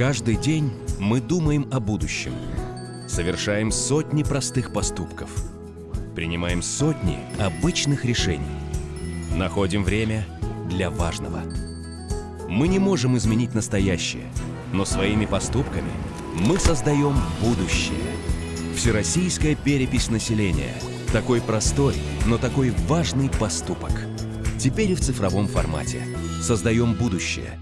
Каждый день мы думаем о будущем. Совершаем сотни простых поступков. Принимаем сотни обычных решений. Находим время для важного. Мы не можем изменить настоящее, но своими поступками мы создаем будущее. Всероссийская перепись населения. Такой простой, но такой важный поступок. Теперь и в цифровом формате. Создаем будущее.